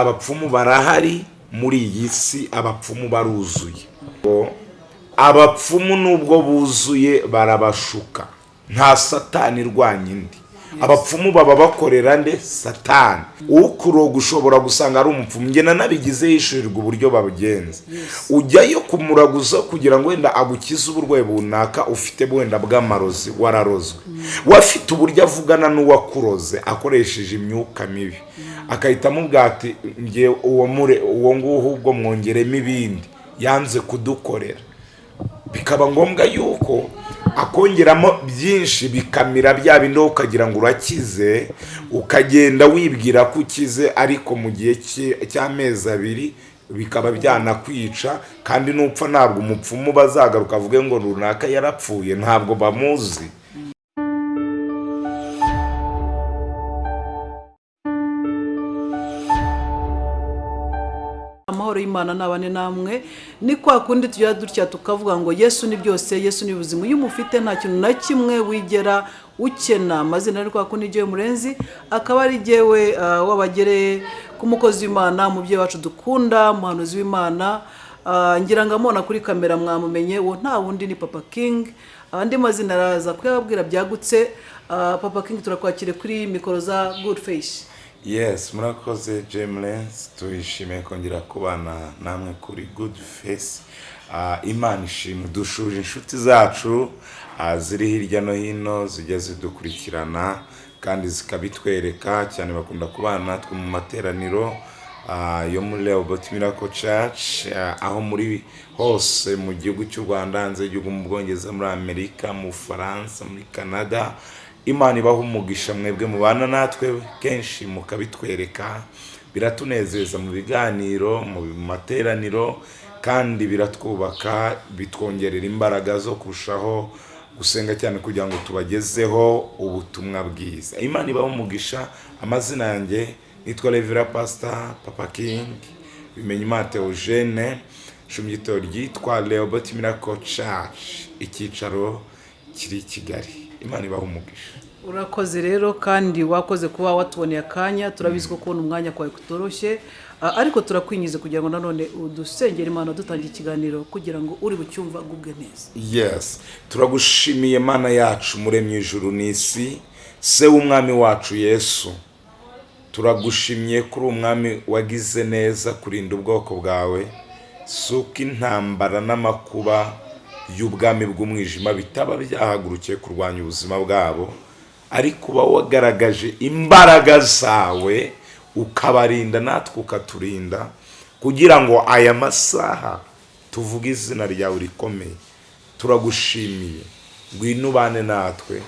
abapfumu barahari muri iyi si abapfumu baruzuye. Abapfumu nubwo buzuye barabashuka. Nta satani irwanya indi. Abapfumu baba bakorera nde? Satani. Ukuroga ushobora gusanga ari umupfumu. Ngena nabigize yishyurirwa uburyo babugenza. Ujyayo kumuraguza kugira ngo wenda agukize uburwayi runaka ufite wenda bw'amarozi wararozwe. Wafite uburyo avugana n'uwakuroze akoresheje imyuka mibi. Agahita amubwira ati nge uwo mure uwo nguwo ubwo mwongeremo ibindi. Yanze kudukorera. Bikaba ngombwa yuko akongeramo byinshi bikamira bya bindi ukagira ngo urakize ukagenda wibwira ko ukize ariko mu gihe cy- cy'amezi abiri bikaba byanakwica kandi nupfa ntabwo umupfumu bazagaruka avuge ngo runaka yarapfuye. Ntabwo bamuzi. Amahoro y'imana nabane namwe ni kwa kundi tujya dutya tukavuga ngo yesu ni byose yesu ni ubuzima iyo umufite nta kintu na kimwe wigera ukena amazina ari kwa kundi igihe murenzi akaba ari jyewe ah, w'abagere ku mukozi w'imana umubyeyi wacu dukunda umuhanuzi w'imana. Ah, ngira ngo amubona kuri kamera mwamumenye uwo nta wundi ni papa king. Andi mazina araza kuyababwira byagutse. Papa king turakwakire kuri mikoro za good face. Yes murakoze james tuyishimiye kongera kubana namwe kuri good face. Ah, imana ishimwe. Dushuje inshuti zacu ah, ziri hirya no hino zijya zidukurikirana kandi zikabitwereka. Cyane bakunda kubana natwe mu materaniro ah, yo muri Rehoboth Miracle Church ah, aho muri hose mu gihugu cy'u Rwanda hanze y'igihugu mu Bwongereza muri Amerika mu Bufaransa muri Canada imana ibaha umugisha mwebwe mubana natwe kenshi mukabitwereka. Biratunezeza mu biganiro mu materaniro kandi biratwubaka bitwongerera imbaraga zo kurushaho gusenga cyane kugira ngo tubagezeho ubutumwa bwiza. Imana ibaha umugisha amazina yanjye nitwa revera pasita papa king bimenye imana teogene ishumi gito ryitwa Rehoboth Miracle Church icyicaro kiri i Kigali. Imana ibaha umugisha. Urakoze rero kandi wakoze kuba watuboneye akanya turabizi ko kubona umwanya kwawe kutoroshye. Ariko turakwinjiza kugira ngo nanone udusengere imana dutangira ikiganiro kugira ngo uri bucyumva agubwe neza. Yes. Turagushimiye mana yacu muremye ijuru n'isi. Se w'umwami wacu yesu. Turagushimye kuri umwami wagize neza kurinda ubwoko bwawe. Si uko intambara n'amakuba y'ubwami bw'umwijima bitaba byahagurukiye kurwanya ubuzima bwabo. Ariko uba wagaragaje imbaraga zawe ukabarinda natwe ukaturinda kugira ngo aya masaha tuvuge izina ryawe rikomeye. Turagushimiye. Ubane natwe.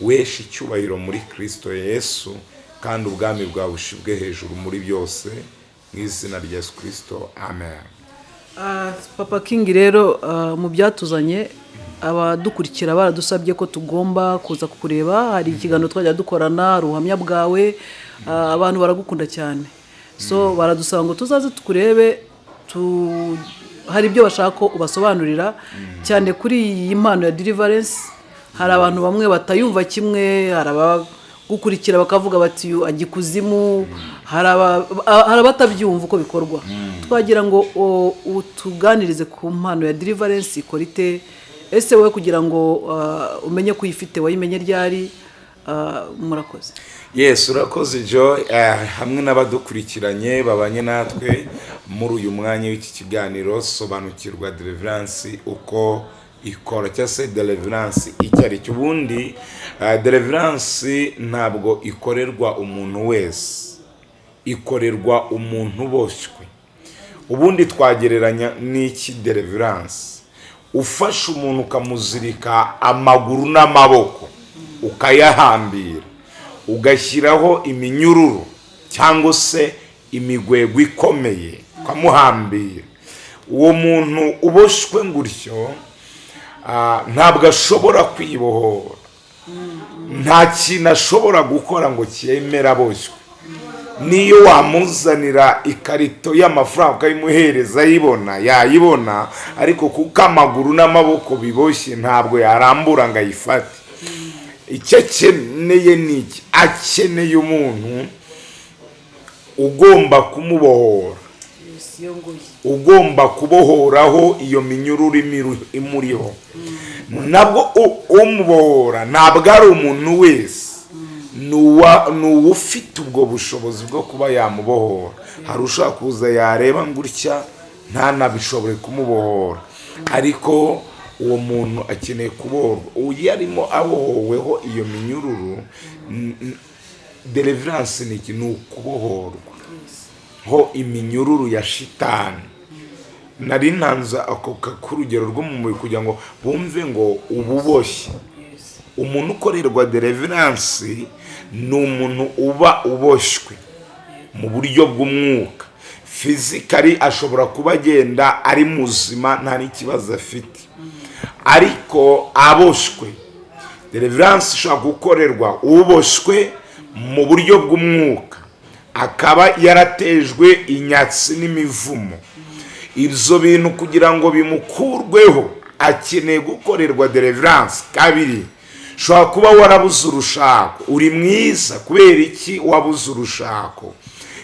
Weshe icyubahiro muri kirisito yesu kandi ubwami bwawe bushibwe hejuru muri byose mu izina rya yesu kirisito amen. Ah, papa king rero ah, mu byatuzanye abadukurikira baradusabye ko tugomba kuza kukureba hari ikiganiro twajya dukorana ubuhamya bwawe ah, abantu baragukunda cyane. So baradusaba ngo tuzaze tukurebe tu hari ibyo bashaka ko ubasobanurira. Cyane kuri iyi mpano ya deliverance hari abantu bamwe batayumva kimwe hari abagukurikira bakavuga bati "Uyu ajya ikuzimu hari aba- hari abatabyumva uko bikorwa. Twagira ngo utuganirize ku mpano ya deliverance ikora ite ese wowe kugira ngo ah, umenye ko uyifite wayimenye ryari? Ah, murakoze. Yes urakoze jo eh, hamwe n'abadukurikiranye babanye natwe muri uyu mwanya w'iki kiganiro sobanukirwa deliverance uko ikora cyangwa se deliverance icyo ari cyo. Ubundi deliverance ntabwo ikorerwa umuntu wese. Ikorerwa umuntu uboshywe ubundi twagereranya n'iki deliverance? Ufashe umuntu ukamuzirika amaguru n'amaboko ukayahambira. Ugashyiraho iminyururu cyangwa se imigwegwe ikomeye ukamuhambira. Uwo muntu uboshywe gutyo ah, ntabwo ashobora kwibohora. Nta kintu ashobora gukora ngo cyemere aboshywe niyo wamuzanira ikarito y'amafaranga ukayimuhereza ayibona yayibona ariko kuko amaguru n'amaboko biboshye ntabwo yarambura ngo ayifate. Icyo akeneye ni iki? Akeneye umuntu ugomba kumubohora. Ugomba kubohoraho iyo minyururu imuriho. Nabwo umubohora ntabwo ari umuntu wese. Ni uwufite ubwo bushobozi bwo kuba yamubohora. Hari ushobora kuza yareba gutya ntanabishobore kumubohora. Ariko uwo muntu akeneye kubohorwa. Uyu arimo abohoweho iyo minyururu deliverance ni iki? Ni ukubohorwa. Ho iminyururu ya shitani. Nari ntanze ako k'urugero rwo mu mubiri kugira ngo bumve ngo ububoshye umuntu ukorerwa deliverance ni umuntu uba uboshywe mu buryo bw'umwuka. Fizikari ashobora kuba agenda ari muzima nta n'ikibazo afite. Ariko aboshywe deliverance ishobora gukorerwa uboshywe mu buryo bw'umwuka. Akaba yaratejwe inyatsi n'imivumo. Ibyo bintu kugira ngo bimukurweho akeneye gukorerwa deliverance kabiri. Ushobora kuba warabuze urushako. Uri mwiza kubera iki wabuze urushako?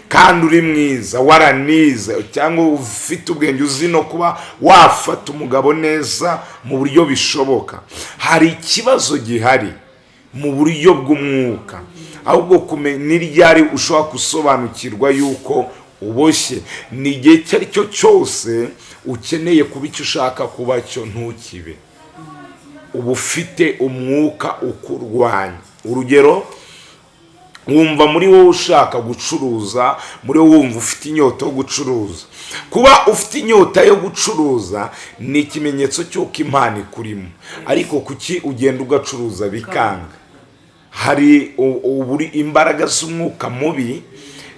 Kandi uri mwiza waranize cyangwa ufite ubwenge uzi no kuba wafata umugabo neza mu buryo bishoboka. Hari ikibazo gihari mu buryo bw'umwuka. Ahubwo n'iryari ushobora gusobanukirwa yuko uboshye? Ni igihe icyo ari cyo cyose ukeneye kuba icyo ushaka kuba cyo ntukibe. Uba ufite umwuka ukurwanya. Urugero wumva muri wowe ushaka gucuruza muri wowe wumva ufite inyota yo gucuruza. Kuba ufite inyota yo gucuruza ni ikimenyetso cy'uko impano ikurimo. Ariko kuki ugenda ugacuruza bikanga? Hari uburi imbaraga z'umwuka mubi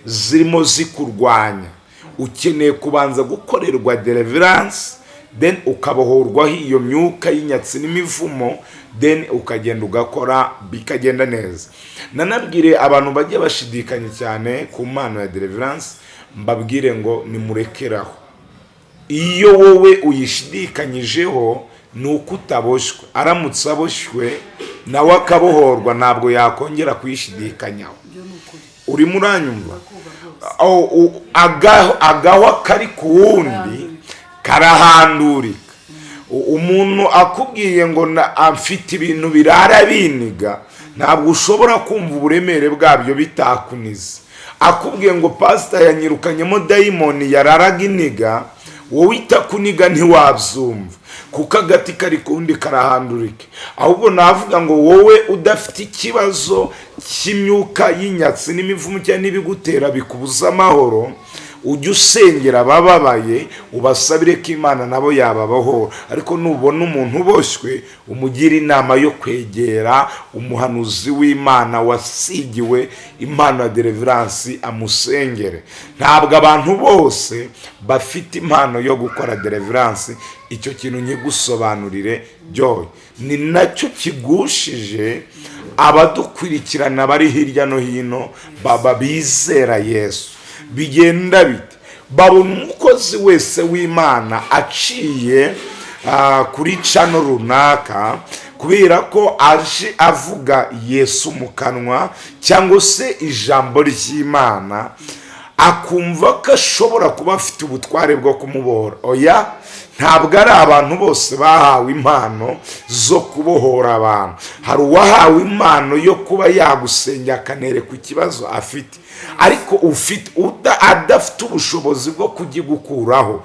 zirimo zikurwanya. Ukeneye kubanza gukorerwa deliverance then ukabohorwaho iyo myuka y'inyatsi n'imivumo then ukagenda ugakora bikagenda neza. Nanabwire abantu bajya bashidikanya cyane ku mpano ya deliverance mbabwire ngo nimurekeraho. Iyo wowe uyishidikanyijeho ni uko utaboshywe aramutse aboshywe nawe akabohorwa ntabwo yakongera kuyishidikanyaho. Urimo uranyumva agahwa kari ku wundi karahandurika U- umuntu akubwiye ngo afite ibintu birara biniga ntabwo ushobora kumva uburemere bwabyo bitakunize. Akubwiye ngo pasita yanyirukanyemo dayimoni yararaga iniga wowe itakuniga ntiwabyumva. Kuko agati kari kundi karahandurike. Ahubwo navuga ngo wowe udafite ikibazo cy'imyuka y'inyatsi n'imivumu cyangwa n'ibigutera bikubuza amahoro ujye usengera abababaye ubasabire ko imana nabo yababohora ariko nubona umuntu uboshywe umugira inama yo kwegera umuhanuzi w'imana wasigiwe impano ya deliverance amusengere. Ntabwo abantu bose bafite impano yo gukora deliverance icyo kintu nkigusobanurire byoye ni na cyo kigushije abadukurikirana bari hirya no hino baba bizera yesu. Bigenda bite? Babona umukozi wese w'imana aciye ah, kuri cano runaka kubera ko aje avuga yesu mu kanwa cyangwa se ijambo ry'imana. Akumva ko ashobora kuba afite ubutware bwo kumubohora oya ntabwo ari abantu bose bahawe impano zo kubohora abantu. Hari uwahawe impano yo kuba yagusengera akanereka ikibazo afite. Ariko ufite adafite ubushobozi bwo kugikuraho.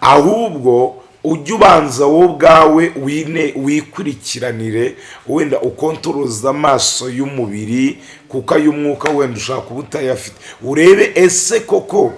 Ahubwo ujye ubanza wowe ubwawe wine wikurikiranire wenda ukontoroza amaso y'umubiri kuko ay'umwuka wenda ushaka kuba utayafite urebe ese koko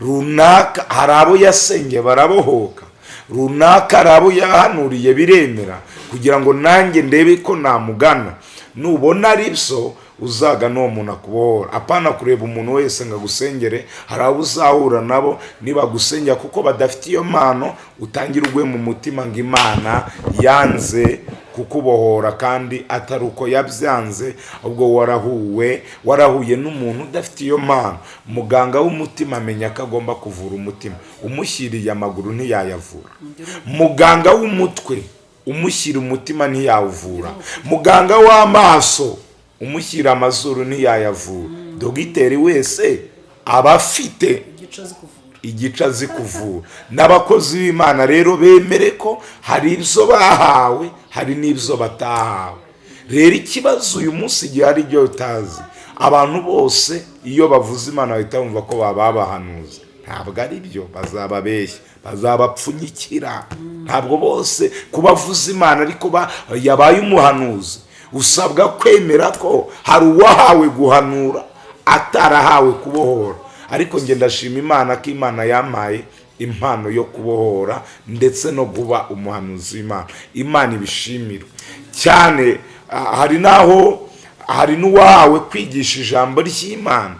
runaka hari abo yasengeye barabohoka runaka hari abo yahanuriye biremera kugira ngo nanjye ndebe ko namugana. Nubona ari byo uzagana uwo muntu akubohora apana kureba umuntu wese ngo agusengere hari abo uzahura nabo nibagusengera kuko badafite iyo mpano utangira ugwe mu mutima ngo imana yanze kukubohora kandi atari uko yabyanze ahubwo warahuwe warahuye n'umuntu udafite iyo mpano. Muganga w'umutima amenya ko agomba kuvura umutima. Umushyiriye amaguru ntiyayavura. Muganga w'umutwe umushyira umutima ntiyawuvura. Muganga w'amaso umushyira amazuru ntiyayavura dogiteri wese aba afite igice azi kuvura. n'abakozi b'imana rero bemere ko hari ibyo bahawe hari n'ibyo batahawe. Rero ikibazo uyu munsi igihe hari ibyo utazi abantu bose iyo bavuze imana bahita bumva ko baba bahanuza ntabwo ari byo bazababeshya bazabapfunyikira. Ntabwo bose kuba avuze imana ariko ba- yabaye umuhanuzi. Usabwa kwemera ko hari uwahawe guhanura atarahawe kubohora. Ariko njye ndashima imana ko imana yampaye impano yo kubohora ndetse no kuba umuhanuzi w'imana. Imana ibishimirwe cyane ah, hari n'aho hari n'uwahawe kwigisha ijambo ry'imana.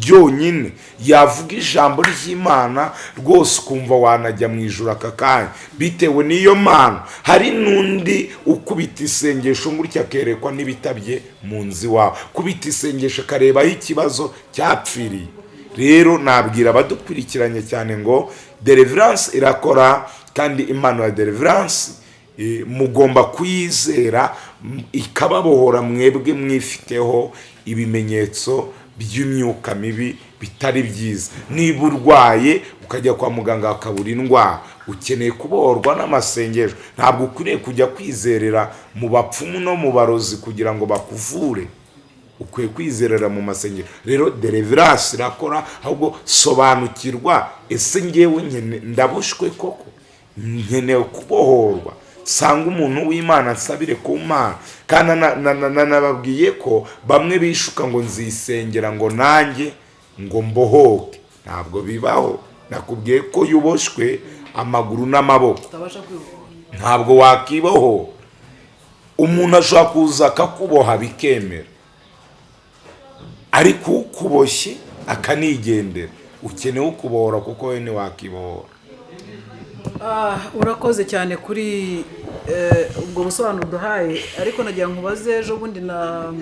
Ryonyine yavuga ijambo ry'imana rwose ukumva wanajya mu ijoro aka kanya. Bitewe n'iyo mpano hari n'undi ukubita isengesho gutya akerekwa n'ibitabye mu nzu iwawe kubita isengesho akareba aho ikibazo cyapfiriye. Rero nabwira abadukurikiranye cyane ngo deliverance irakora kandi impano ya deliverance eh, mugomba kuyizera ikababohora mwebwe mwifiteho ibimenyetso by'imyuka mibi bitari byiza. Niba urwaye ukajya kwa muganga bakabura indwara. Ukeneye kubohorwa n'amasengesho. Ntabwo ukwiriye kujya kwizerera mu bapfumu no mu barozi kugira ngo bakuvure. Ukwiye kwizerera mu masengesho. Rero deliverance irakora ahubwo sobanukirwa ese ngewe ndabushwe koko? Nkeneye kubohorwa. Sanga umuntu w'imana nsabire ku mana. Kandi na- na- na- na- nababwiye ko bamwe bishuka ngo nzisengera ngo nanjye ngo mbohoke. Ntabwo bibaho. Nakubwiye ko yuboshwe amaguru n'amaboko. Ntabwo wakibohora umuntu ashobora kuza akakuboha bikemera. Ariko ukuboshye akanigendera. Ukeneye ukubohora kuko we ntiwakibohora urakoze cyane kuri eh, ubwo busobanuro uduhaye. Ariko nagira ngo ubaze ejo bundi na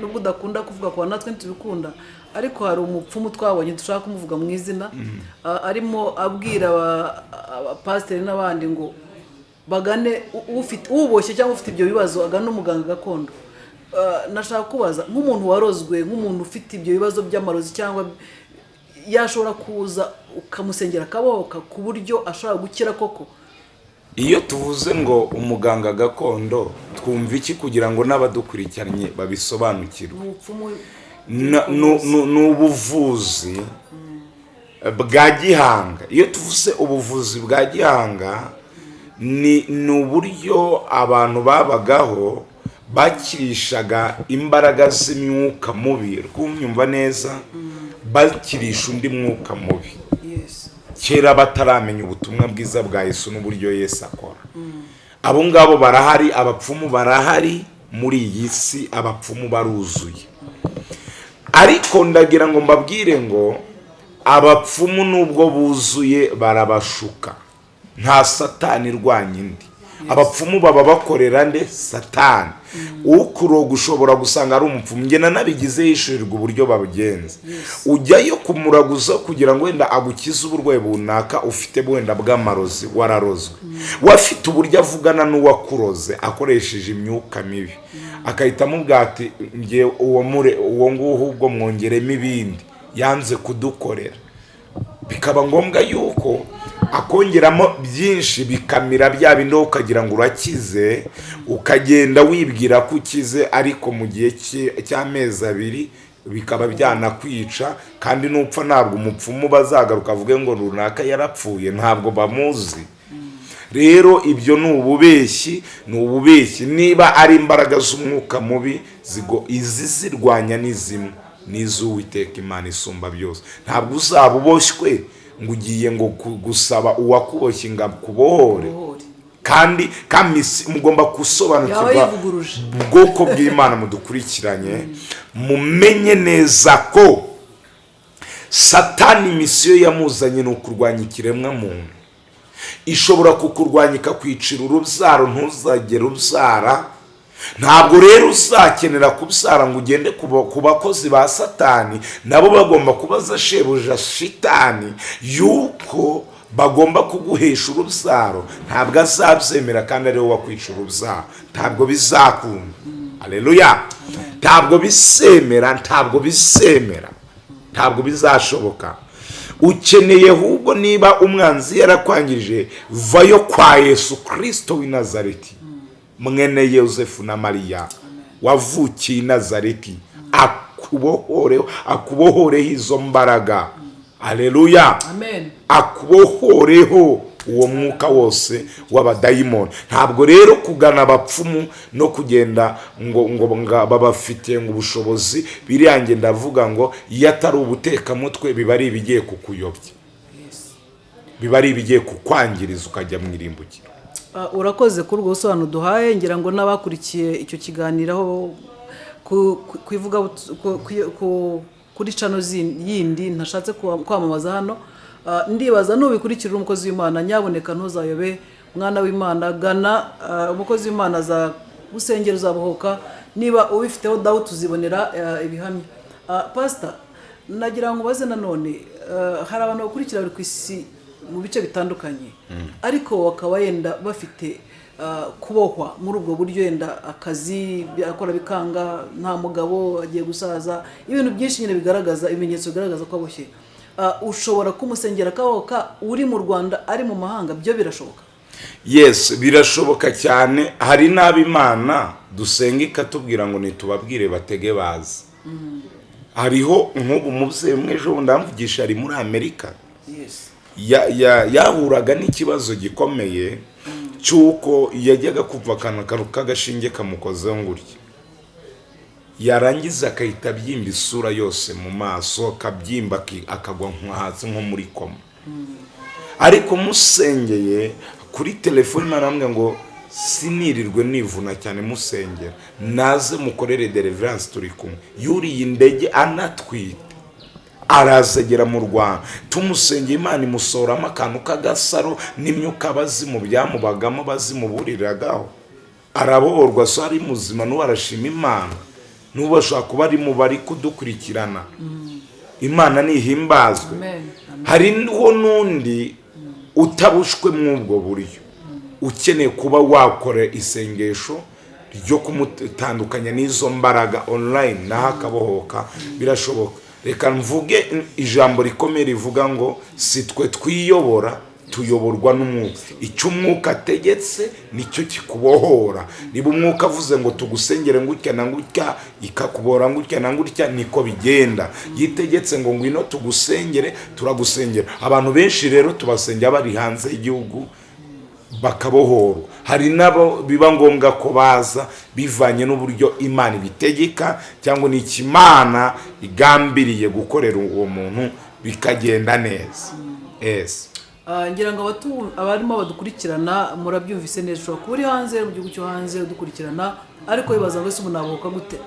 nubwo udakunda kuvuga ku natwe ntitubikunda. Ariko hari umupfumu twabonye dushaka kumuvuga mu izina ah, arimo abwira aba- abapasiteri n'abandi ngo bagane ufite uboshye cyangwa ufite ibyo bibazo agane umuganga gakondo. Ah, nashaka kubaza nk'umuntu warozwe nk'umuntu ufite ibyo bibazo by'amarozi cyangwa yashobora kuza ukamusengera akabohoka ku buryo ashobora gukira koko? Iyo tuvuze ngo umuganga gakondo twumva iki kugira ngo n'abadukurikiranye babisobanukirwe? Ni ubuvuzi bwa gihanga. Iyo tuvuze ubuvuzi bwa gihanga ni uburyo abantu babagaho bakirishaga imbaraga z'imyuka mubi. Rwumva neza? Bakirisha undi mwuka mubi. Kera bataramenya ubutumwa bwiza bwa Yesu n'uburyo Yesu akora. Abo ngabo barahari abapfumu barahari muri iyi si abapfumu baruzuye. Ariko ndagira ngo mbabwire ngo abapfumu nubwo buzuye barabashuka. Nta satani irwanya indi. Abapfumu baba bakorera nde? Satani. Ukuroga ushobora gusanga ari umupfumu. Ngena nabigize yishyurirwa uburyo babigenza. Ujyayo kumuraguza kugira ngo wenda agukize uburwayi runaka ufite wenda bw'amarozi wararozwe. Wafite uburyo avugana n'uwakuroze akoresheje imyuka mibi. Nge uwo mure uwo nguwo ubwo mwongeremo ibindi. Yanze kudukorera. Bikaba ngombwa yuko akongeramo byinshi bikamira bya bindi ukagira ngo urakize ukagenda wibwira ko ukize ariko mu gihe cy- cy'amezi abiri bikaba byanakwica kandi nupfa ntabwo umupfumu bazagaruka avuge ngo runaka yarapfuye ntabwo bamuzi. Rero ibyo ni ububeshyi ni ububeshyi. Niba ari imbaraga z'umwuka mubi zigo izi zirwanya ni zimwe. N'iz'uwiteka imana isumba byose. Ntabwo uzaba uboshywe ngo ugiye ngo gusaba uwakuboshye ngo akubohore ubohore kandi kamisi mugomba gusobanukirwa ubwoko bw'imana mudukurikiranye. Mumenye neza ko satani misiyo yamuzanye ni ukurwanya ikiremwa muntu ishobora kukurwanya ikakwicira urubyaro ntuzagere ubyara ntabwo rero uzakenera kubyara ngo ugende ku ba- ku bakozi ba satani nabo bagomba kubaza shebuja shitani yuko bagomba kuguhesha urubyaro ntabwo azabyemera kandi ari we wakwica urubyaro ntabwo bizakunda. Aleluya ntabwo bisemera ntabwo bisemera ntabwo bizashoboka. Ukeneye ahubwo niba umwanzi yarakwangije vayo kwa yesu kirisito w'i nazareti. Mwene yosefu na mariya. Wavukiye i nazareti. Akubohoreho akubohoreho izo mbaraga. Aleluya amen. Akubohoreho uwo mwuka wose w'abadayimoni. Ntabwo rero kugana abapfumu no kugenda ngo ngo babafitiye ngo ubushobozi biriyange ndavuga ngo iyo atari ubutekamutwe biba ari ibigiye kukuyobya. Biba ari ibigiye kukwangiriza ukajya mu irimbukiro urakoze kuri ubwo busobanuro duhaye ngira ngo n'abakurikiye icyo kiganiro aho kuri cano yindi ntashatse kwa- kwamamaza hano. Ah, ndibaza nubikurikirira umukozi w'imana nyaboneka ntuzayobe mwana w'imana. Gana ah, umukozi w'imana za gusengera uzabohoka niba ubifiteho dawuti uzibonera ah, ibihamya pasita nagira ngo ubaze nanone hari abantu bakurikira bari ku isi mu bice bitandukanye. Ariko bakaba yenda bafite ah, kubohwa muri ubwo buryo yenda akazi akora bikanga nta mugabo agiye gusaza ibintu byinshi nyine bigaragaza ibimenyetso bigaragaza ko aboshye. Ah, ushobora kumusengera akabohoka uri mu rwanda ari mu mahanga byo birashoboka? Yes birashoboka cyane. Hari n'abimana dusenga ikatubwira ngo ntitubabwire batege bazi. Hariho nk'ubu umubyeyi umwe ejo bundi aramvugisha ari muri amerika. Yahuraga n'ikibazo gikomeye cy'uko yajyaga kuva akantu k'agashinge kamukozeho gutya yarangiza agahita abyimba isura yose mu maso akabyimba akagwa hasi nko muri koma. Ariko musengeye kuri telefoni naramwe ngo sinirirwe nivuna cyane musengera. Naze mukorere deliverance turi kumwe. Yuriye indege anatwite. Arazegera mu rwanda. Tumusengeye imana imusoramo akantu k'agasaro n'imyuka abazimu byamubagamo bazimuburiragaho. Arabohorwa so ari muzima n'ubu arashima imana. N'ubu ashobora kuba ari mu bari kudukurikirana. Imana nihimbazwe. Amen. Amen. hariho n'undi utabushwe mw'ubwo buryo. Ukeneye kuba wakora isengesho ryo kumutandukanya n'izo mbaraga online naho akabohoka. Birashoboka. Reka mvuge ijambo rikomeye rivuga ngo si twe twiyobora tuyoborwa n'umwuka. Icyo umwuka ategetse ni cyo kikubohora. Niba umwuka avuze ngo tugusengere ngutya na ngutya ikakubora ngutya na ngutya niko bigenda. Yitegetse ngo ngwino tugusengere turagusengera. Abantu benshi rero tubasengera bari hanze y'igihugu bakabohorwa. Hari n'abo biba ngombwa ko baza bivanye n'uburyo imana ibitegeka cyangwa n'ikimana igambiriye gukorera uwo muntu bikagenda neza. Ah, ngira ngo abarimo badukurikirana murabyumvise neza. Ushobora kuba uri hanze mu gihugu cyo hanze udukurikirana ariko wibaza ngo ese ubu gute?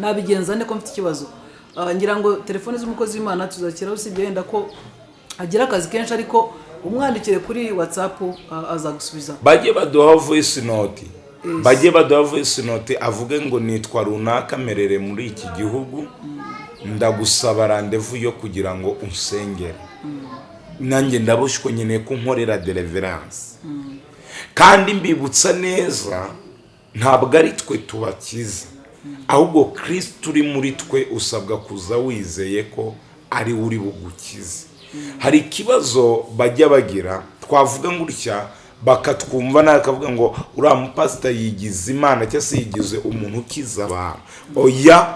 Nabigenza nte ko mfite ikibazo. Ah, ngira ngo telefone z'umukozi w'imana tuzakiraho usibye wenda ko agira akazi kenshi ariko umwandikire kuri watsapu azagusubiza bajye baduha voice note. Bajye baduha voice note avuge ngo nitwa runaka merere muri iki gihugu. Ndagusaba randevu yo kugira ngo unsengere. Nanjye ndaboshywe nkeneye ko nkorera deliverance kandi mbibutsa neza ntabwo ari twe tubakiza. Ahubwo kirisiti uri muri twe usabwa kuza wizeye ko ari we uri bugukize. Hari ikibazo bajya bagira twavuga gutya bakatwumva nawe akavuga ngo uriya mupasita yigize imana cyangwa se yigize umuntu ukiza abantu. Oya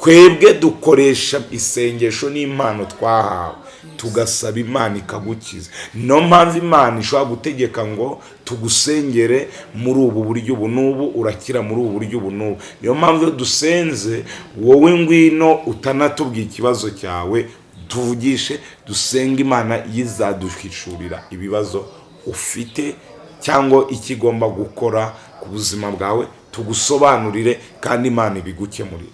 twebwe dukoresha isengesho n'impano twahawe. Tugasaba imana ikagukiza. Niyo mpamvu imana ishobora gutegeka ngo tugusengere muri ubu buryo ubu n'ubu urakira muri ubu buryo ubu n'ubu. Niyo mpamvu iyo dusenze wowe ngwino utanatubwiye ikibazo cyawe tuvugishe dusenga imana yizaduhishurira ibibazo ufite cyangwa icyo igomba gukora ku buzima bwawe tugusobanurire kandi imana ibigukemurire.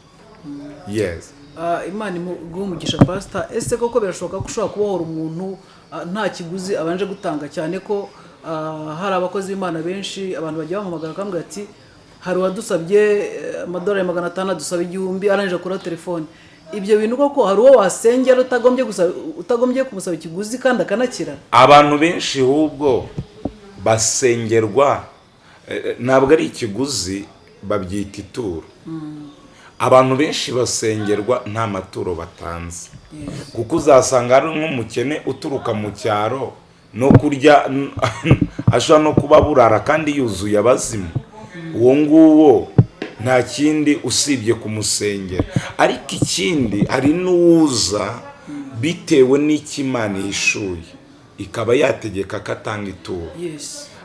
Yesi Ah, imana umugisha pasita ese koko birashoboka ko ushobora kubohora umuntu ah, nta kiguzi abanje gutanga? Cyane ko ah, hari abakozi b'imana benshi abantu bajya bamuhamagara bakambwira ati hari uwadusabye eh, amadolari magana atanu adusaba igihumbi arangije akuraho telefone. Ibyo bintu koko hari uwo wasengera utagombye kumusaba ikiguzi kandi akanakira? Abantu benshi ahubwo basengerwa eh, ntabwo ari ikiguzi babyita ituro. Abantu benshi basengerwa nta maturo batanze. Kuko uzasanga hari nk'umukene uturuka mu cyaro no kurya ashobora no kuba burara kandi yuzuye abazimu. Uwo nguwo nta kindi usibye kumusengera. Ariko ikindi hari n'uwuza bitewe n'icyo Imana yishuye. Ikaba yategeka ko atanga ituro.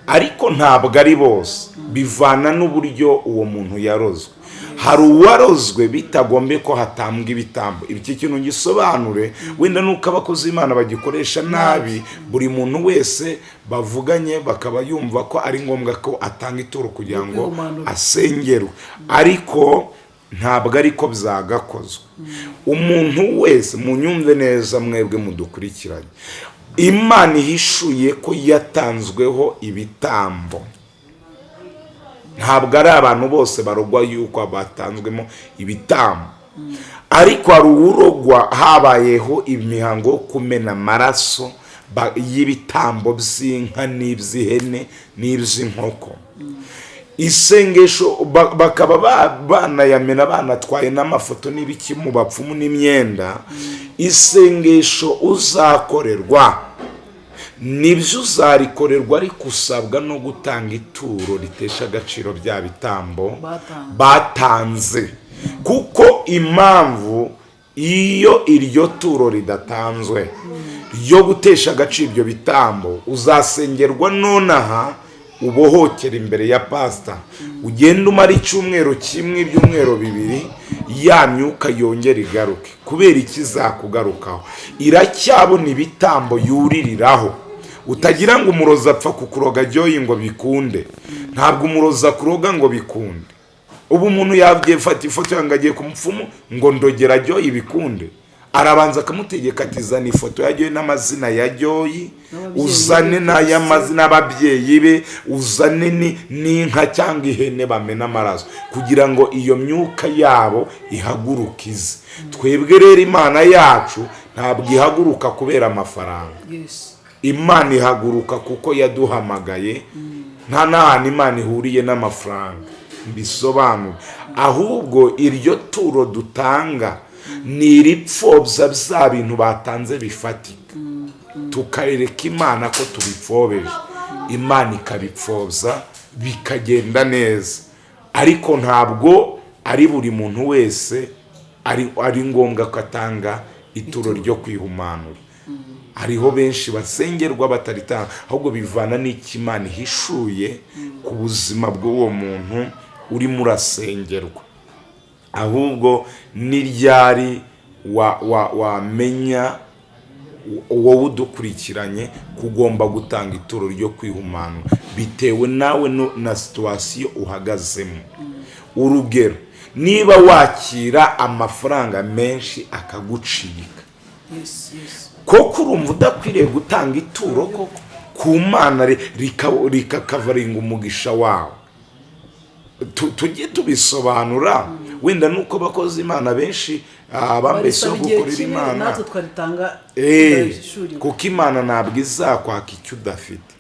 Ariko ntabwo ari bose. Bivana n'uburyo uwo muntu yarozwe. Hari uwarozwe bitagombe ko hatambwa ibitambo. Iki kintu gisobanure wenda nuko abakozi b'imana bagikoresha nabi buri muntu wese bavuganye bakaba yumva ko ari ngombwa ko atanga ituro kugira ngo asengerwe. Ariko ntabwo ariko byagakozwe. Umuntu wese munyumve neza mwebwe mudukurikiranye imana ihishuye ko yatanzweho ibitambo. Ntabwo ari abantu bose barogwa yuko batanzwemo ibitambo ariko hari uwurogwa habayeho imihango yo kumena amaraso y'ibitambo by'inka n'iby'ihene n'iby'inkoko. Isengesho ba- bakaba ba- banayamena banatwaye n'amafoto n'ibiki mu bapfumu n'imyenda. Isengesho uzakorerwa ni byo uzarikorerwa ariko usabwa no gutanga ituro ritesha agaciro bya bitambo Batanze. batanze. Kuko impamvu iyo iryo turo ridatanzwe ryo gutesha agaciro ibyo bitambo uzasengerwa nonaha ubohokera imbere ya pasita ugenda umara icyumweru kimwe ibyumweru bibiri ya myuka yongera igaruke. Kubera ikizakugarukaho iracyabona ibitambo yuririraho. Utagira ngo umurozi apfa kukuroga ryoyi ngo bikunde. Ntabwo umurozi akuroga ngo bikunde. Ubu umuntu yabyefata ifoto yange agiye ku mupfumu ngo ndogera ryoyi bikunde. Arabanza akamutegeka ati zana ifoto ya ryoyi n'amazina ya ryoyi uzane be, n'ay'amazina y'ababyeyi be uzane ni- n'inka cyangwa ihene bamena amaraso. Kugira ngo iyo myuka yabo ihaguruke ize. Twebwe rero imana yacu ntabwo ihaguruka kubera amafaranga. Imana ihaguruka kuko yaduhamagaye. Nta n'ahantu imana ihuriye n'amafaranga. Mbisobanure ahubwo iryo turo dutanga ni iripfobya bya bintu batanze bifatika. Tukarereka imana ko tubipfobeje imana ikabipfobya bikagenda neza. Ariko ntabwo ari buri muntu wese ari ari ngombwa ko atanga ituro. ryo kwihumanura. Hariho benshi basengerwa bataritanga ahubwo bivana n'icyo imana ihishuye ku buzima bw'uwo muntu urimo urasengerwa. Ahubwo n'iryari wa- wa- wamenya wowe udukurikiranye kugomba gutanga ituro ryo kwihumanura bitewe nawe na situwasiyo uhagazemo. Urugero niba wakira amafaranga menshi akagucika. Koko urumva udakwiriye gutanga ituro koko? Ku mana ri- rika- rikakavaringa umugisha wawe. Tu- tujye tubisobanura. Wenda nuko abakozi imana benshi ah, igihe gukorera imana. Eh, kuko imana ntabwo izakwaka icyo udafite.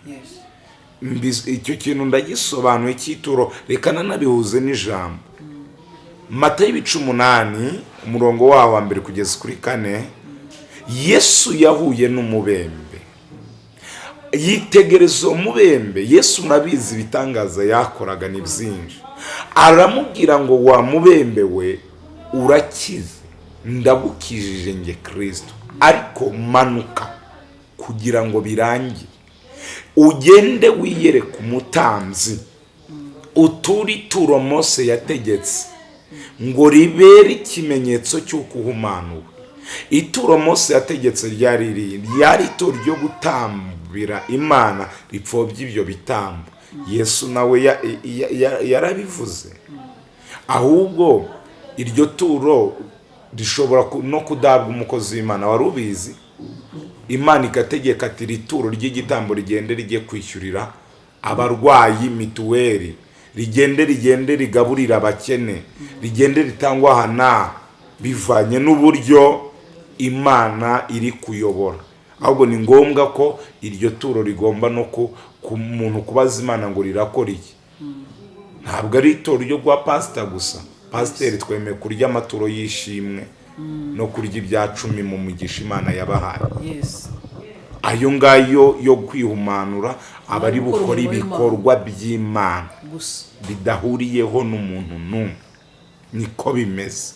Icyo kintu ndagisobanuye cy'ituro reka nanabihuze n'ijambo. Mata y'ibice umunani umurongo wawo wa mbere kugeza kuri kane. Yesu yahuye n'umubembe. Yitegereza uwo mubembe. Yesu murabizi ibitangaza yakoraga ni byinshi. Aramubwira ngo wa mubembe we urakize. Ndagukijije nge kirisito ariko manuka kugira ngo birangire. Ugende wiyereke umutambyi uture ituro mose yategetse. Ngo ribere ikimenyetso cy'uko uhumanuwe. Ituro mose yategetse ryari riri ryari ituro ryo gutambira imana ripfobya ibyo bitambo yesu nawe ya- ya- ya- yarabivuze. Ahubwo iryo turo rishobora no kudabwa umukozi w'imana wari ubizi. Imana igategeka ati iri turo ry'igitambo rigende rijye kwishyurira abarwayi mituweli. Rigende rigende rigaburira abakene. Rigende ritangwa aha bivanye n'uburyo imana iri kuyobora. Ahubwo ni ngombwa ko iryo turo rigomba no ku muntu kubaza imana ngo rirakora iki. Ntabwo ari itoro ryo kwa pasita gusa. Pasiteri twemeye kurya amaturo y'ishimwe no kurya ibya cumi mu mugisha imana yabahaye. Ayo ngayo yo kwihumanura aba ari bukora ibikorwa by'imana. Bidahuriyeho n'umuntu n'umwe. Niko bimeze.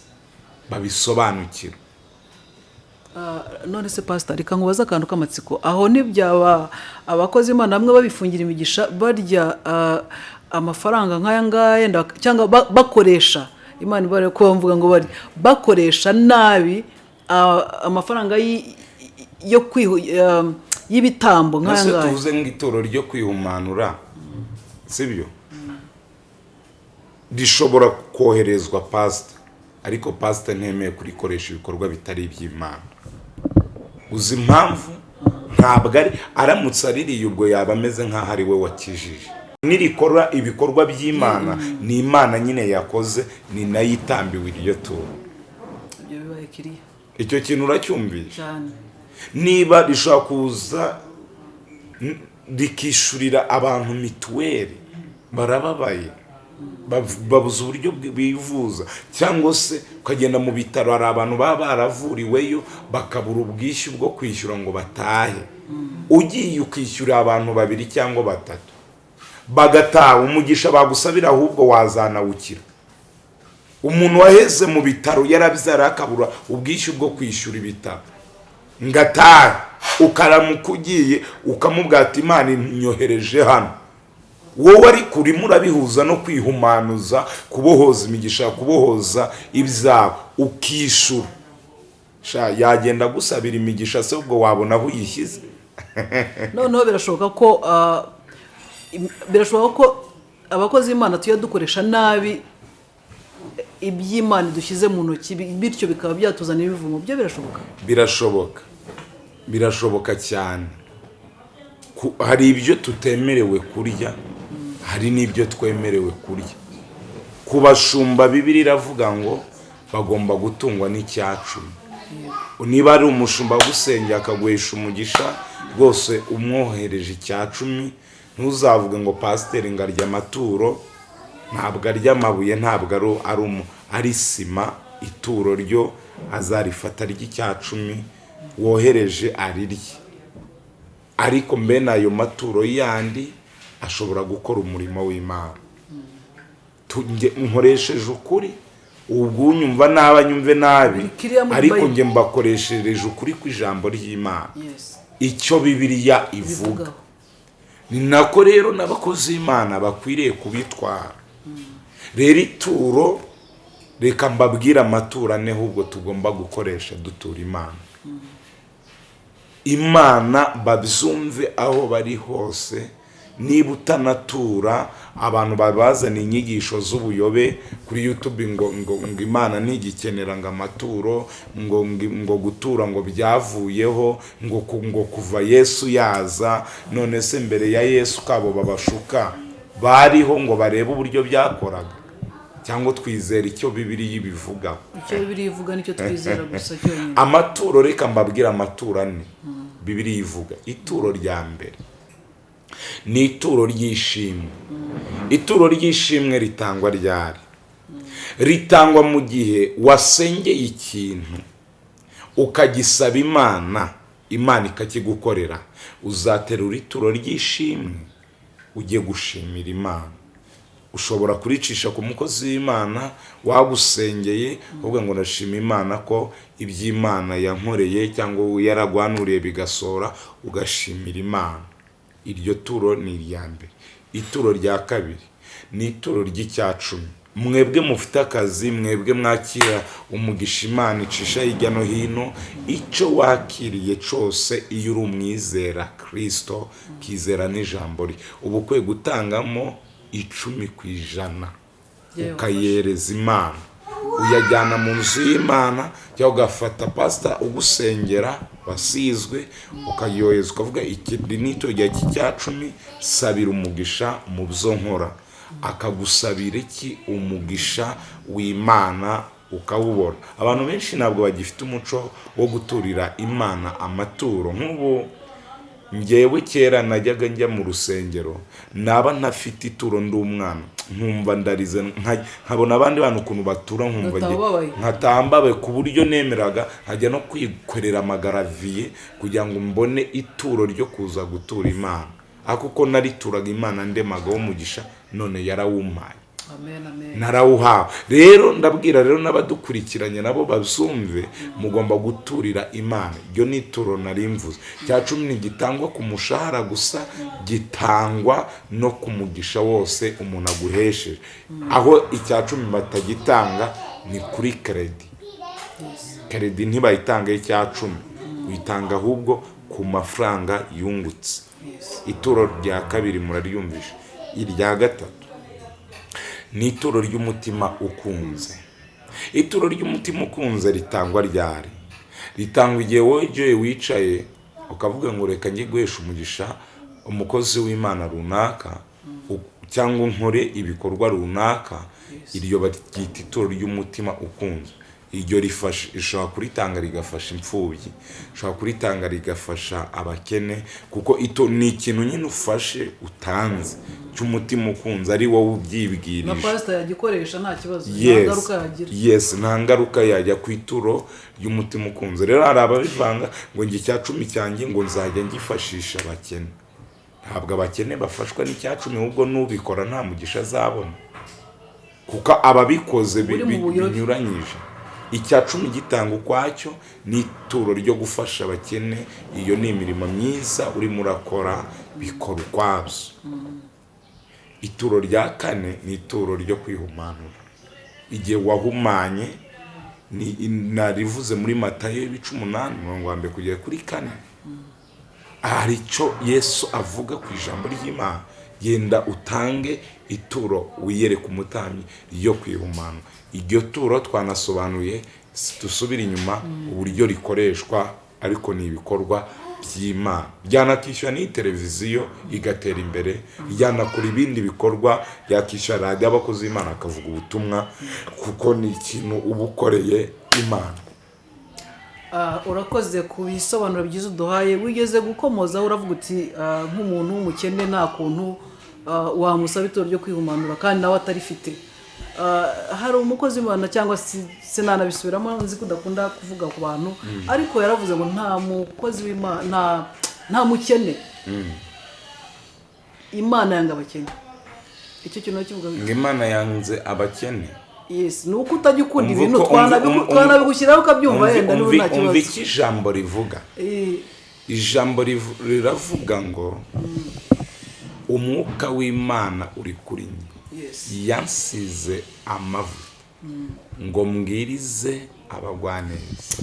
Babisobanukira none se pasita reka nkubaze akantu k'amatsiko. Aho ntibyaba abakozi imana bamwe babifungira imigisha barya ah, amafaranga nk'aya ngaya cyangwa ba- bakoresha. Imana ibare ko mvuga ngo barya bakoresha nabi ah, amafaranga yo ah, y'ibitambo nk'aya ngaya. tuvuze nk'itoro ryo kwihumanura sibyo? Rishobora koherezwa pasita ariko pasita ntemeye kurikoresha ibikorwa bitari iby'imana. Uzi impamvu? Ntabwo ari aramutse aririye ubwo yaba ameze nk'aho ari we wakijije. Nirikora ibikorwa by'imana ni imana nyine yakoze ni na yo itambiwe iryo turo icyo kintu uracyumvisha niba rishobora kuza rikishyurira abantu mituweli barababaye. Babuze uburyo bivuza. Cyangwa se ukagenda mu bitaro hari abantu baba baravuriweyo bakabura ubwishyu bwo kwishyura ngo batahe. Ugiye ukishyurira abantu babiri cyangwa batatu. Bagataha umugisha bagusabira ahubwo wazanawukira. Umuntu waheze mu bitaro yarabyara akabura ubwishyu bwo kwishyura ibitaro ngataha ukaramuka ugiye ukamubwira ati imana inyohereje hano. Wowe ariko urimo urabihuza no kwihumanuza kubohoza imigisha kubohoza ibyawe ukishura. Sha yagenda agusabira imigisha se ubwo wabona aho uyishyize? Noneho birashoboka ko ah, birashoboka ko abakozi b'imana tujya dukoresha nabi iby'imana dushyize mu ntoki bi- bityo bikaba byatuzanira ibivumo byo birashoboka? Birashoboka. Birashoboka cyane. Hari ibyo tutemerewe kurya? Hari n'ibyo twemerewe kurya. Ku bashumba bibiri iravuga ngo bagomba gutungwa n'icyacumi. Niba ari umushumba agusengera akaguhesha umugisha rwose umwohereje icyacumi ntuzavuge ngo pasiteri ngo arya amaturo. Ntabwo arya amabuye ntabwo ari sima ituro ryo azarifata ry'icyacumi wohereje arirye. Ariko mbene ayo maturo yandi ashobora gukora umurimo w'imana. Nkoresheje ukuri ubwo unyumva nabi anyumve nabi ariko nge mbakoreshereje ukuri kw'ijambo ry'imana. Icyo bibiliya ivuga. Ni nako rero n'abakozi b'imana bakwiriye kubitwara. Rero ituro reka mbabwire amaturo ane ahubwo tugomba gukoresha dutura imana. Imana babyumve aho bari hose niba utanatura abantu babazana inyigisho z'ubuyobe kuri youtube ngo ngo ngo imana ntigikenera ngo amaturo ngo ngo- ngo gutura ngo byavuyeho ngo ngo kuva yesu yaza none se mbere ya yesu kabo babashuka bariho ngo barebe uburyo byakoraga. Cyangwa twizera icyo bibiriya ibivugaho icyo bibiri ivuga ni cyo twizera gusa cyonyine. Amaturo reka mbabwire amaturo ane. Bibiri ivuga ituro rya mbere. Ni ituro ry'ishimwe. Ituro ry'ishimwe ritangwa ryari? Ritangwa mu gihe wasengeye ikintu ukagisaba imana imana ikakigukorera uzaterura ituro ry'ishimwe ujye gushimira imana. Ushobora kuricisha ku mukozi w'imana wagusengeye uvuga ngo ndashima imana ko iby'imana yankoreye cyangwa yaragwanuriye bigasohora ugashimira imana. Iryo turo ni irya mbere. Ituro rya kabiri ni ituro ry'icyacumi mwebwe mufite akazi mwebwe mwakira umugisha imana icisha hirya no hino icyo wakiriye cyose iyo uri umwizera kirisito ukizera n'ijambo rye. Uba ukwiye gutangamo icumi ku ijana ukayereza imana. Uyajyana mu nzu y'imana cyangwa ugafata pasita ugusengera wasizwe ukayohereza ukavuga iki? Ni itorero rya cy'icyacumi sabira umugisha mu byo nkora. Akagusabira iki? Umugisha w'imana ukawubona. Abantu benshi ntabwo bagifite umuco wo guturira imana amaturo. Nk'ubu ngewe kera najyaga njya mu rusengero naba ntafite ituro ndi umwana. Nkumva ndarize nka- nkabona abandi bantu ukuntu batura nkumva nkatambabe ku buryo nemeraga nkajya no kwikorera amagaraviye kugira ngo mbone ituro ryo kuza gutura imana. Ariko uko narituraga imana ndemagaho umugisha none yarawumpaye. Narawuhawe rero ndabwira rero n'abadukurikiranye nabo bazumve mugomba guturira imana. Iryo ni ituro nari mvuze. Cya cumi ntigitangwa ku mushahara gusa gitangwa no ku mugisha wose umuntu aguhesheje. Aho icya cumi batagitanga ni kuri keredi. Keredi ntibayitangaho icya cumi. Uyitanga ahubwo ku mafaranga yungutse. Ituro rya kabiri muraryumvisha irya gatatu. Ni ituro ry'umutima ukunze. Ituro ry'umutima ukunze ritangwa ryari? Ritangwa igihe wowe joye wicaye ukavuga ngo reka njye guhesha umugisha umukozi w'imana runaka cyangwa nkore ibikorwa runaka. Iryo baryita ituro ry'umutima ukunze. Iryo rifasha rishobora kuritanga rigafasha imfubyi rishobora kuritanga rigafasha abakene kuko ito ni ikintu nyine ufashe utanze cy'umutima ukunze ari wowe na ubyibwirije pasita yagikoresha nta kibazo. Nta ngaruka yagira. Yes nta ngaruka yajya ku ituro ry'umutima ukunze. Rero hari ababivanga ngo njye icya cumi cyanjye ngo nzajya ngifashisha abakene. Ntabwo abakene bafashwa n'icya cumi ahubwo n'ubikora nta mugisha azabona. Kuko ababikoze binyuranyije. Icya cumi gitanga ukwacyo ni ituro ryo gufasha abakene. Iyo ni imirimo myiza urimo urakora bikora ukwabyo. Ituro rya kane ni ituro ryo kwihumanura. Igihe wahumanye ni narivuze muri matayo y'ibice umunani mirongo wa mbere kugera kuri kane. Hari icyo yesu avuga ku ijambo ry'imana. Genda utange ituro wiyereke umutambyi ryo kwihumanura. Iryo turo twanasobanuye dusubire inyuma uburyo rikoreshwa ariko ni ibikorwa by'imana. Ryanakishyura n'iyi televiziyo igatera imbere ryanakora ibindi bikorwa yakishyura radiyo abakozi b'imana akavuga ubutumwa kuko ni ikintu uba ukoreye imana. Ah, urakoze ku bisobanuro byiza uduhaye. Wigeze gukomozaho uravuga uti ah, nk'umuntu w'umukene nta kuntu ah, wamusaba ituro ryo kwihumanura kandi nawe atarifite. Hari umukozi w'imana cyangwa se sinanabisubiramo nzi ko udakunda kuvuga ku bantu ariko yaravuze ngo nta mukozi w'imana nta- mukene. Imana yanga abakene. Icyo kintu kivuga ngo imana yanze abakene. Yes. Ni uko utajya ukunda ibintu twanabigushyiraho ukabyumva umva- yenda niba nta umva kibazo icyo ijambo rivuga? Eh, ijambo riravuga ngo umwuka w'imana uri kuri yes yansize amavuta ngo mbwirize abagwaneza.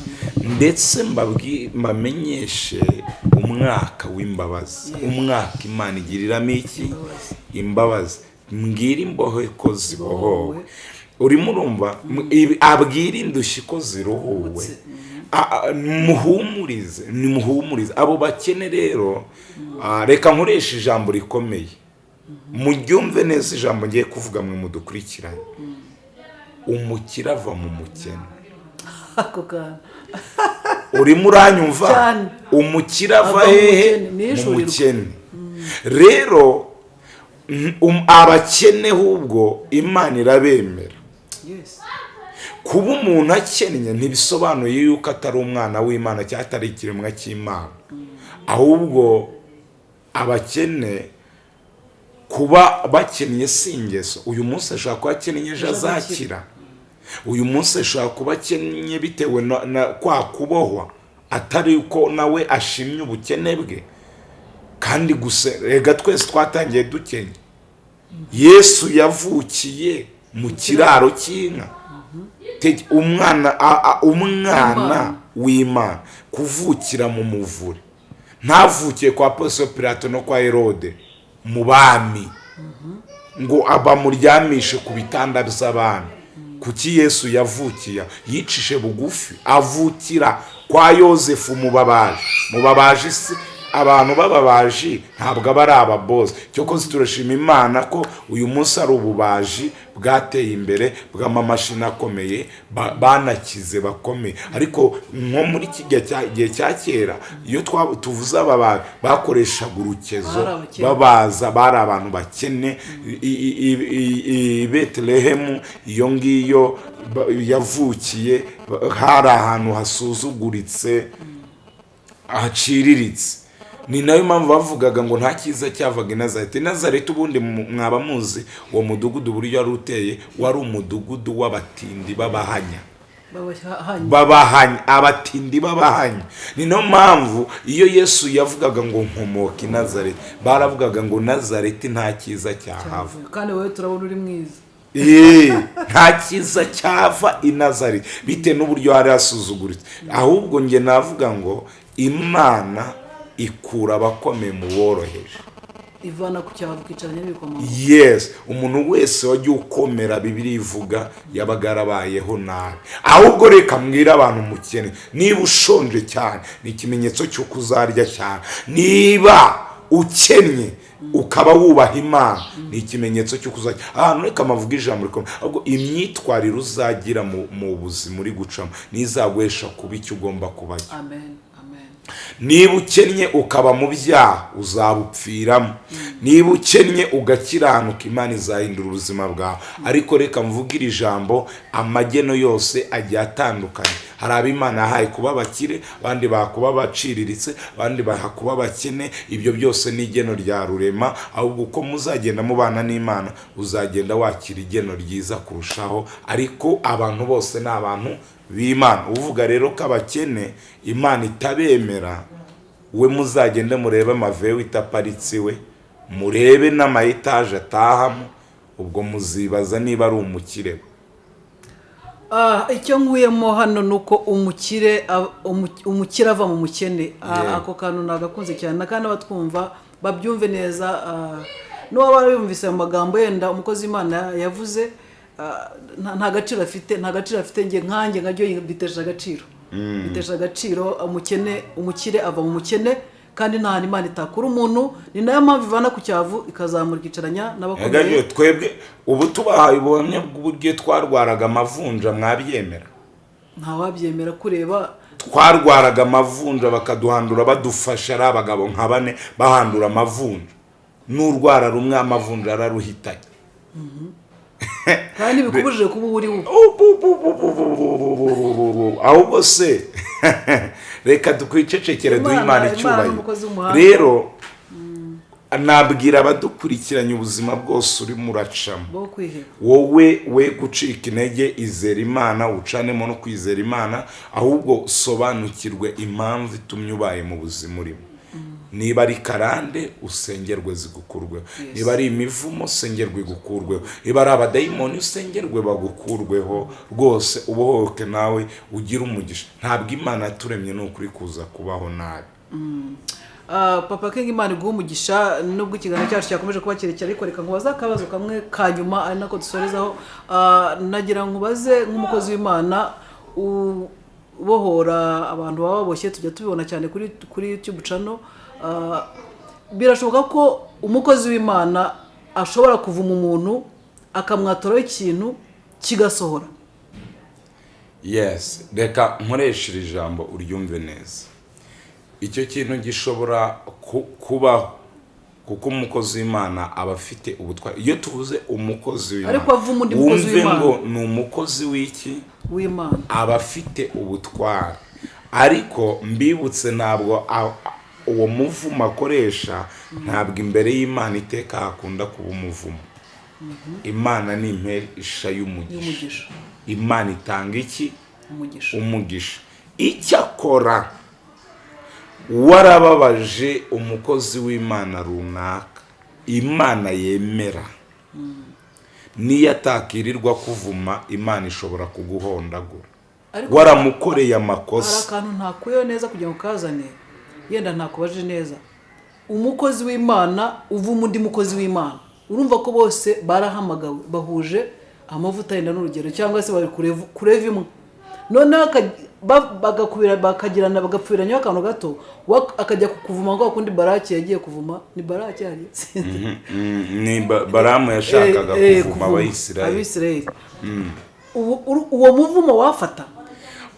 Ndetse mbamenyeshe umwaka w'imbabazi. Umwaka imana igiriramo iki? Imbabazi. Mbwira imbohe ko zibohowe. Urimo urumva M- ibi- abwira indushyi ko ziruhuwe. A- muhumurize nimuhumurize. Abo bakene rero reka nkoreshe ijambo rikomeye. Muryumve neza ijambo ngiye kuvuga mwe mudukurikiranye umukire ava mu mukene. Urimo uranyumva? Umukire ava hehe? mu mukene. rero mm, um- abakene ahubwo imana irabemera. Kuba umuntu akennye ntibisobanuye yuko atari umwana w'imana cyangwa atari ikiremwa cy'imana. Ahubwo abakene kuba bakennye si ingeso. Uyu munsi ashobora kuba akennye ejo azakira. Uyu munsi ashobora kuba akennye bitewe na, kwa kubohwa atari uko nawe ashimye ubukene bwe. Kandi gusa rega twese twatangiye dukennye yesu yavukiye mu kiraro cy'inka. Umwana umwana w'imana kuvukira mu muvure. Ntavukiye kwa Ponsiyo Pilato no kwa herode. Mu bami. Ngo bamuryamishe ku bitanda by'abami. Kuki yesu yavukiye? Yicishe bugufi avukira kwa yosefu mubabaje mubabaje isi abantu b'ababaji ntabwo aba ari ababozi cyokoze turashima imana ko uyu munsi ari ububaji bwateye imbere bw'amamashini akomeye ba- banakize bakomeye. Ariko nko muri kijya gihe cya kera iyo tuvuze ababaji bakoreshaga urukezo babaza bari abantu bakene. I- betelehemu iyo ngiyo yavukiye hari ahantu hasuzuguritse haciriritse. Ni na yo mpamvu bavugaga ngo nta cyiza cyavaga i nazareti nazareti ubundi mwaba muzi uwo mudugudu uburyo wari uteye wari umudugudu w'abatindi b'abahanya. Babahanya. Abatindi babahanya. Ni na yo mpamvu iyo yesu yavugaga ngo nkomoka i nazareti baravugaga ngo nazareti nta cyiza cyahava. Kandi wowe turabona uri mwiza. Eee, nta cyiza cyava i nazareti bitewe n'uburyo hari hasuzuguritse ahubwo njye navuga ngo imana ikura abakomeye mu boroheje. Ivana ku cyavu ukicaranye n'ibikomangoma yes umuntu wese wagiye ukomera bibiri ivuga yabaga yarabayeho nabi. Ahubwo reka mbwira abantu umukene niba ushonje cyane ni ikimenyetso cy'uko uzarya cyane. Niba ukennye ukaba wubaha imana ni ikimenyetso cy'uko uzajya ahantu reka amavuga ijambo rikomeye ahubwo imyitwarire uzagira mu, buzima uri gucamo nizaguhesha kuba icyo ugomba kuba cyo niba ukennye ukaba mu byaha uzabupfiramo. Niba ukennye ugakiranuka imana izahindura ubuzima bwawe. Ariko reka mvuge iri jambo amageno yose agiye atandukanye. Hari abo imana yahaye kuba abakire abandi baha kuba baciriritse abandi baha kuba abakene. Ibyo byose ni igeno rya rurema ahubwo uko muzagenda mubana n'imana uzagenda wakira igeno ryiza kurushaho. Ariko abantu bose ni abantu b'imana. Uvuga rero ko abakene imana itabemera we muzagende murebe amavewe itaparitse iwe murebe n'amayetaje atahamo ubwo muzibaza niba ari umukire. We Ah, icyo nkuyemo hano ni uko umukire umukire ava mu mukene. Ah, ako kantu nagakunze cyane. Kandi abatwumva babyumve neza ah, n'uwaba yumvise mu magambo yenda umukozi w'imana yavuze nta gaciro afite nta gaciro afite njye nkanjye nkajyo bitesha agaciro. Bitesha agaciro umukene umukire ava mu mukene kandi nta hantu imana itakura umuntu ni na yo mpamvu ivana ku cyavu ikazamura ikicaranya n'abakomeye. Twebwe ubu tubahaye ubuhamya bw'uburyo twarwaraga amavunja mwabyemera. Ntawabyemera kureba. Twarwaraga amavunja bakaduhandura badufasha ari abagabo nka bane bahandura amavunja. N'urwara rumwe amavunja araruhitanye. Kandi bikubujije kuba uri we ahubwo se reka tukwicecekere duhe Imana- icyubahiro rero nabwira abadukurikiranye ubuzima bwose urimo uracamo wowe we gucika intege izera imana ucanemo no kwizera imana ahubwo sobanukirwe impamvu itumye ubaye mu buzima urimo niba ari karande usengerwe zigukurweho niba ari imivumo usengerwe igukurweho niba ari abadayimoni usengerwe bagukurweho. Rwose ubohoke nawe ugire umugisha. Ntabwo imana yaturemye ni ukuri kuza kubaho nabi. Ah, papa kenga imana iguha umugisha nubwo ikiganiro cyacu cyakomeje kuba kirekire ariko reka nkubaze akabazo kamwe ka nyuma ari nako dusorezaho. Ah, nagira nkubaze nk'umukozi w'imana ubohora abantu baba baboshye tujya tubibona cyane kuri kuri youtube channel. Ah, birashoboka ko umukozi w'imana ashobora kuvuma umuntu akamwatoraho ikintu kigasohora. Yes reka nkoreshe iri jambo uryumve neza. Icyo kintu gishobora ku- kubaho kuko umukozi w'imana aba afite ubutwari iyo tuvuze umukozi w'imana wumve ngo ni umukozi w'iki? W'imana. Aba afite ubutwari ariko mbibutse ntabwo uwo muvumo akoresha ntabwo imbere y'imana iteka hakunda kuba umuvumo. Imana ni impesha y'umugisha. Y'umugisha. Imana itanga iki? Umugisha. Icyakora warababaje umukozi w'imana runaka. Imana yemera. Niyo atakirirwa kuvuma imana ishobora kuguhondagura. Waramukoreye hari amakosa akantu ntakuyeho neza kugira ngo ukazane. Yenda ntakubaje neza. Umukozi w'imana uvuma undi mukozi w'imana. Urumva ko bose barahamagawe bahuje amavuta yenda n'urugero cyangwa se bari kureva imwe. Noneho bakagirana bagapfubiranyaho akantu gato akajya kukuvuma ngo kundi baraki yagiye kuvuma. Ni baraki hari Mm, ni Ba- baramu yashakaga Eh, eh, kuvuma abisirayeli uru- uwo muvumo wafata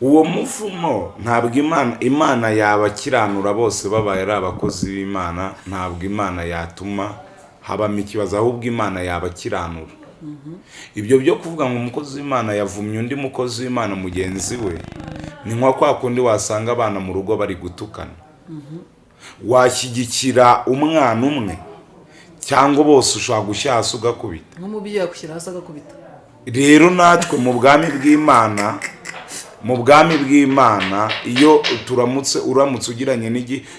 uwo muvumo ntabwo imana imana yabakiranura bose babaye ari abakozi b'imana ntabwo imana yatuma habamo ikibazo ahubwo imana yabakiranura. Ibyo byo kuvuga ngo umukozi w'imana yavumye undi mukozi w'imana mugenzi we ni nka kwa kundi wasanga abana mu rugo bari gutukana. Washyigikira umwana umwe cyangwa bose ushobora gushyira hasi ugakubita. Nk'umubyeyi yakushyira hasi agakubita. Rero natwe mu bwami bw'imana mu bwami bw'imana iyo turamutse uramutse ugiranye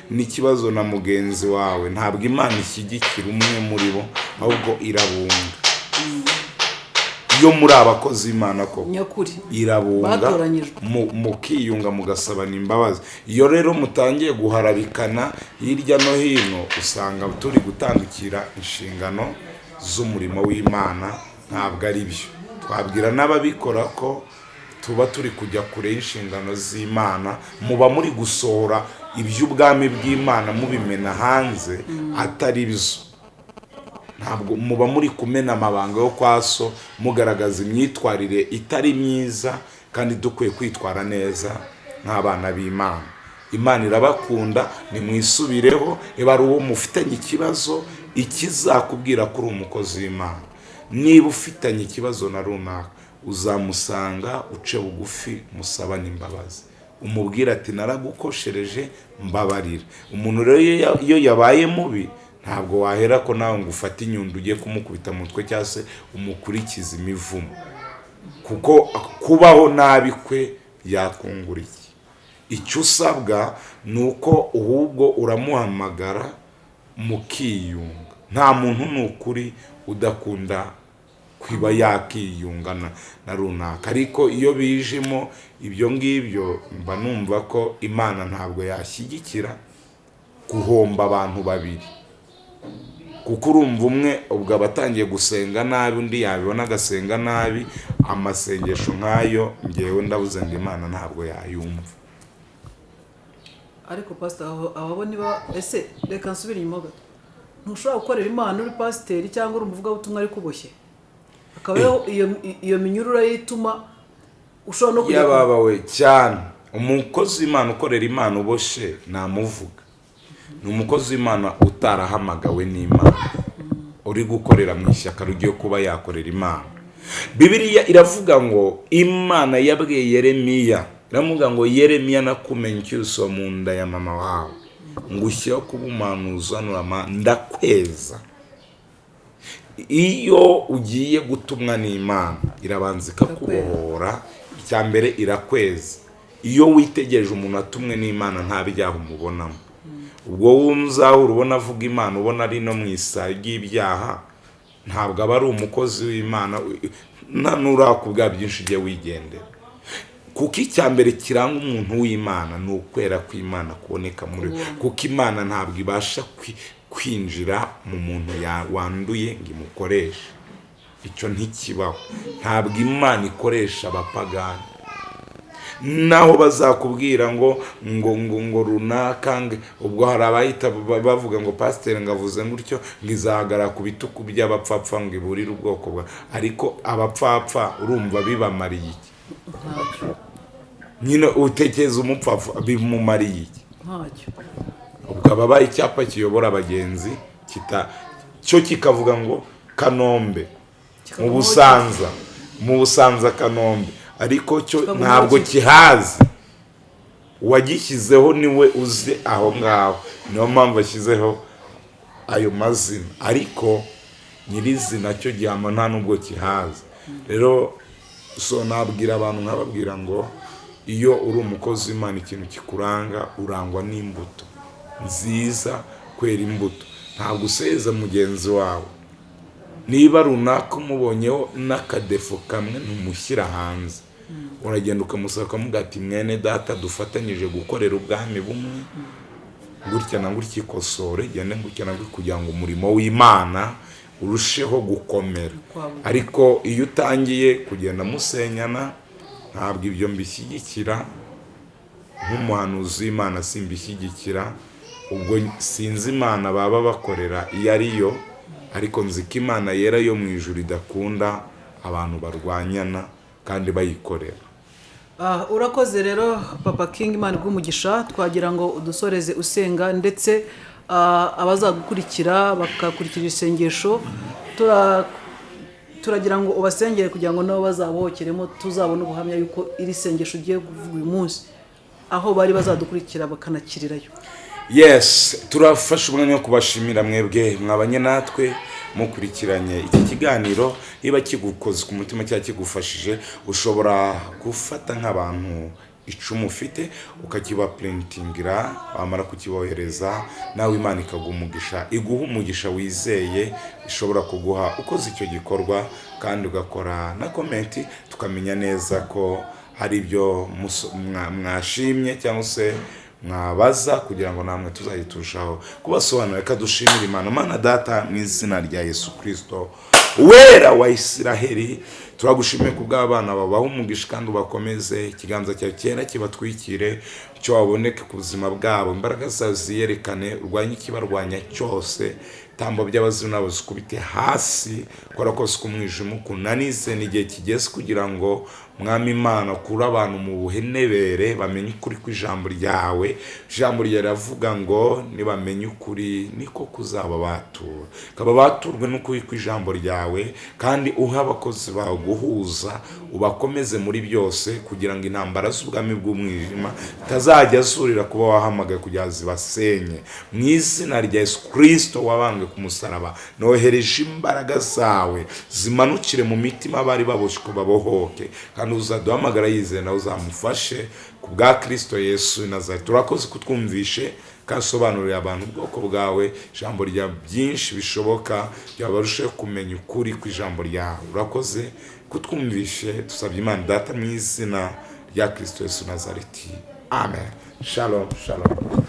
n'ikibazo na mugenzi wawe. Ntabwo imana ishyigikira umwe muri bo ahubwo irabunga. Iyo muri abakozi koko? Nyakuri. Irabunga mukiyunga mugasabana imbabazi iyo rero mutangiye guharabikana hirya no hino usanga turi gutandukira inshingano z'umurimo w'imana ntabwo ari byo twabwira n'ababikora ko tuba turi kujya kure y'inshingano z'imana muba muri gusohora iby'ubwami bw'imana mubimena hanze atari byo ntabwo muba muri kumena amabanga yo kwa so mugaragaza imyitwarire itari myiza kandi dukwiye kwitwara neza nk'abana b'imana. Imana irabakunda nimwisubireho niba ari uwo mufitanye ikibazo ikizakubwira ko uri umukozi w'imana. Niba ufitanye ikibazo na runaka uzamusanga uce bugufi musabane imbabazi umubwira ati naragukoshereje mbabarira. Umuntu rero iyo ya- iyo yabaye mubi ntabwo wahera ko nawe ngo ufate inyundo ugiye kumukubita mu mutwe cyangwa se umukurikize imivumo. Kuko kubaho nabi kwe yakungura iki icyo usabwa ni uko ahubwo uramuhamagara mukiyunga. Nta muntu ni ukuri udakunda kwiba yakiyunga na, na runaka. Ariko iyo bijemo ibyo ngibyo mba numva ko imana ntabwo yashyigikira guhomba abantu babiri. Kuko urumva umwe ubwo aba atangiye gusenga nabi undi yabibona agasenga nabi amasengesho nk'ayo ngewe ndabuze ngo imana ntabwo yayumva. Ariko pasita abo niba ese reka nsubire inyuma gato ntushobora gukorera imana uri pasiteri cyangwa uri umuvugabutumwa ariko uboshye? Akaba ariho iyo minyurura yituma ushobora no kujya yababawe cyane. Umukozi w'imana ukorera imana uboshye namuvuga. Ni umukozi w'imana utarahamagawe n'imana. Uri gukorera mu ishyaka rigiye kuba yakorera imana. Bibiliya iravuga ngo imana yabwiye yeremiya. Iravuga ngo yeremiya nakumenye icyuso mu nda ya mama wawe. Ngo ushyireho kuba umuhanuzi uhanura ndakweza. Iyo ugiye gutumwa n'imana irabanza ikakubohora icya mbere irakweza. Iyo witegereje umuntu atumwe n'imana nta byaha umubonamo. Ubwo wumzahura ubona avuga imana ubona ari no mu isaha ry'ibyaha ntabwo aba ari umukozi w'imana nta n'urakubwa byinshi ujye wigendera. Kuko icya mbere kiranga umuntu w'imana ni ukwera kw'imana kuboneka muri we. Kuko imana ntabwo ibasha kwinjira mu muntu wanduye ngo imukoreshe icyo ntikibaho. Ntabwo imana ikoresha abapagani. Naho bazakubwira ngo ngo ngo ngo runaka ubwo hari abahita ba- bavuga ngo pasiteri ngo avuze gutyo ngo izahagarara ku bitugu by'abapfapfa ngo iburire ubwoko bwa ariko abapfapfa urumva bibamariye iki? Nyine utekereza umupfapfa bimumariye iki? Ubwo ababaye icyapa kiyobora abagenzi kita cyo kikavuga ngo kanombe. Mu busanza. Mu busanza kanombe. Ariko cyo ntabwo kihazi. Uwagishyizeho ni we uzi aho ngaho. Niyo mpamvu ashyizeho ayo mazina. Ariko nyirizina cyo gihama nta nubwo kihazi. Rero so nabwira abantu nkababwira ngo iyo uri umukozi w'imana ikintu kikuranga urangwa n'imbuto. Nziza kwera imbuto. Ntabwo useza mugenzi wawe. Niba runaka umubonyeho n'akadefo kamwe ntumushyira hanze. Uragenda ukamusaba ukamuga ati mwene data dufatanyije gukorera ubwami bumwe gutya na gutya ikosore genda gutya na gutya kugira ngo umurimo w'imana urusheho gukomera. Ariko iyo utangiye kugenda musenyana ntabwo ibyo mbishyigikira nk'umuhanuzi w'imana simbishyigikira ubwo sinzi imana baba bakorera iyo ari yo ariko nzi ko imana yera yo mu ijuru idakunda abantu barwanyana kandi bayikorera. Ah, urakoze rero papa king imana umugisha twagira ngo udusoreze usenga ndetse ah, abazagukurikira bakakurikira isengesho. Tura- turagira ngo ubasengere kugira ngo nabo bazabohokeremo tuzabone ubuhamya yuko iri sengesho ugiye kuvuga uyu munsi. Aho bari bazadukurikira bakanakirirayo. Yes turafashe umwanya wo kubashimira mwebwe mwabanye natwe mukurikiranye iki kiganiro. Niba kigukoze ku mutima cyangwa kigufashije ushobora gufata nk'abantu icumu ufite ukakiba purintingira wamara kukibohereza nawe imana ikaguha umugisha iguha umugisha wizeye ishobora kuguha ukoze icyo gikorwa kandi ugakora na komenti tukamenya neza ko hari ibyo mwashimye cyangwa se mwabaza kugira ngo namwe tuzajye turushaho kubasobanurira reka dushimire imana. Mana data mu izina rya yesu kirisito wera wa isiraheli. Turagushimiye ku bw'abana babaha umugisha kandi ubakomeze. Ikiganza cyawe cyera kibatwikire icyo waboneke ku buzima bwabo. Imbaraga zawe ziyerekane urwanye ikibarwanya cyose. Tambo by'abazimu nabo zikubite hasi kora kose k'umwijima ukunanize n'igihe kigeze kugira ngo mwami imana ukure abantu mu buhenebere bamenye ukuri kw'ijambo ryawe. Ijambo ryawe riravuga ngo nibamenye ukuri niko kuzaba batura kaba baturwe n'ukuri kw'ijambo ryawe kandi uha abakozi bawe guhuza ubakomeze muri byose kugira ngo intambara z'ubwami bw'umwijima zitazajya zurira kuba wahamagaye kugira ngo zibasenye. Mu izina rya yesu kirisito wabambwe ku musaraba nohereje imbaraga zawe zimanukire mu mitima bari baboshywe babohoke. Kandi uzaduhamagara yizeye nawe uzamufashe ku bwa kirisito yesu nazari turakoze kutwumvishe kandi usobanurira abantu ubwoko bwawe ijambo rya byinshi bishoboka byaba barusheho kumenya ukuri kw'ijambo ryawe. Urakoze kutwumvishe dusabye imana data mu izina rya kirisito yesu nazareti. Amen. Shalom shalom.